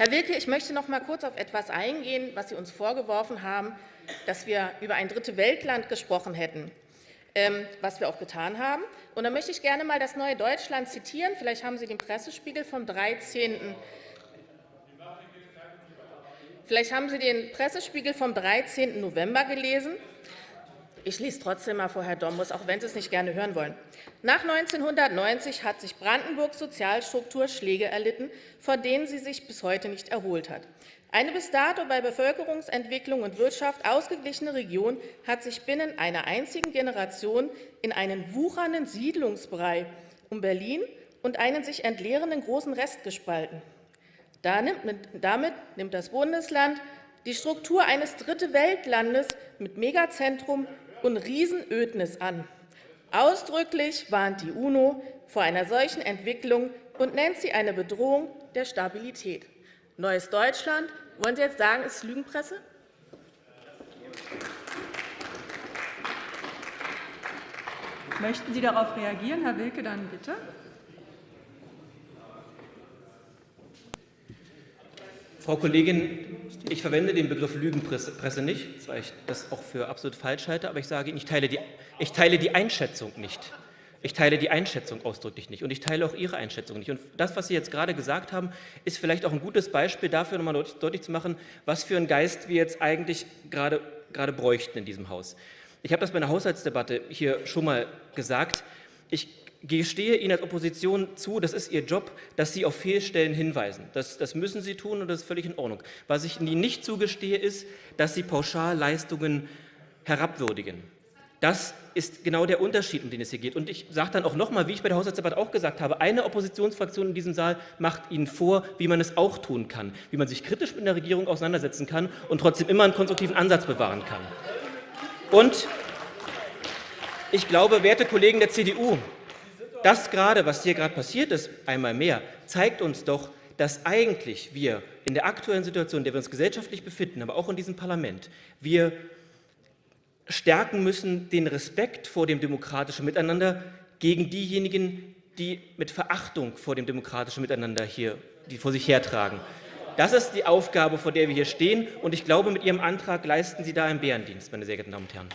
Herr Wilke, ich möchte noch einmal kurz auf etwas eingehen, was Sie uns vorgeworfen haben, dass wir über ein dritte Weltland gesprochen hätten, ähm, was wir auch getan haben. Und da möchte ich gerne einmal das Neue Deutschland zitieren. Vielleicht haben Sie den Pressespiegel vom 13. Vielleicht haben Sie den Pressespiegel vom 13. November gelesen. Ich lese trotzdem mal vor, Herr Dombus, auch wenn Sie es nicht gerne hören wollen. Nach 1990 hat sich Brandenburgs Sozialstruktur Schläge erlitten, von denen sie sich bis heute nicht erholt hat. Eine bis dato bei Bevölkerungsentwicklung und Wirtschaft ausgeglichene Region hat sich binnen einer einzigen Generation in einen wuchernden Siedlungsbrei um Berlin und einen sich entleerenden großen Rest gespalten. Damit nimmt das Bundesland die Struktur eines Dritte-Welt-Landes mit Megazentrum und Riesenödnis an. Ausdrücklich warnt die UNO vor einer solchen Entwicklung und nennt sie eine Bedrohung der Stabilität. Neues Deutschland, wollen Sie jetzt sagen, ist Lügenpresse? Möchten Sie darauf reagieren, Herr Wilke, dann bitte. Frau Kollegin, ich verwende den Begriff Lügenpresse nicht, weil ich das auch für absolut falsch halte. Aber ich sage Ihnen, ich teile die, ich teile die Einschätzung nicht. Ich teile die Einschätzung ausdrücklich nicht und ich teile auch Ihre Einschätzung nicht. Und das, was Sie jetzt gerade gesagt haben, ist vielleicht auch ein gutes Beispiel dafür, nochmal deutlich, deutlich zu machen, was für einen Geist wir jetzt eigentlich gerade, gerade bräuchten in diesem Haus. Ich habe das bei einer Haushaltsdebatte hier schon mal gesagt. Ich gestehe Ihnen als Opposition zu, das ist Ihr Job, dass Sie auf Fehlstellen hinweisen. Das, das müssen Sie tun und das ist völlig in Ordnung. Was ich Ihnen nicht zugestehe, ist, dass Sie Pauschalleistungen herabwürdigen. Das ist genau der Unterschied, um den es hier geht. Und ich sage dann auch noch einmal, wie ich bei der Haushaltsdebatte auch gesagt habe, eine Oppositionsfraktion in diesem Saal macht Ihnen vor, wie man es auch tun kann, wie man sich kritisch mit der Regierung auseinandersetzen kann und trotzdem immer einen konstruktiven Ansatz bewahren kann. Und ich glaube, werte Kollegen der CDU, das gerade, was hier gerade passiert ist, einmal mehr, zeigt uns doch, dass eigentlich wir in der aktuellen Situation, in der wir uns gesellschaftlich befinden, aber auch in diesem Parlament, wir stärken müssen den Respekt vor dem demokratischen Miteinander gegen diejenigen, die mit Verachtung vor dem demokratischen Miteinander hier die vor sich hertragen. Das ist die Aufgabe, vor der wir hier stehen. Und ich glaube, mit Ihrem Antrag leisten Sie da einen Bärendienst, meine sehr geehrten Damen und Herren.